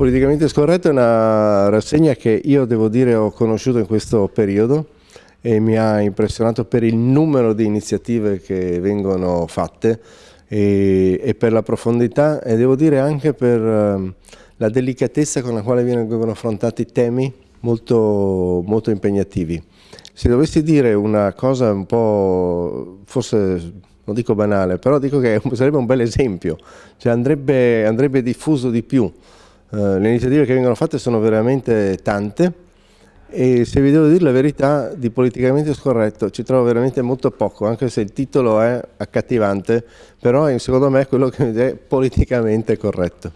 Politicamente scorretto è una rassegna che io devo dire ho conosciuto in questo periodo e mi ha impressionato per il numero di iniziative che vengono fatte e, e per la profondità e devo dire anche per uh, la delicatezza con la quale vengono affrontati temi molto, molto impegnativi. Se dovessi dire una cosa un po', forse non dico banale, però dico che sarebbe un bel esempio, cioè andrebbe, andrebbe diffuso di più. Eh, le iniziative che vengono fatte sono veramente tante e se vi devo dire la verità di politicamente scorretto ci trovo veramente molto poco, anche se il titolo è accattivante, però secondo me è quello che è politicamente corretto.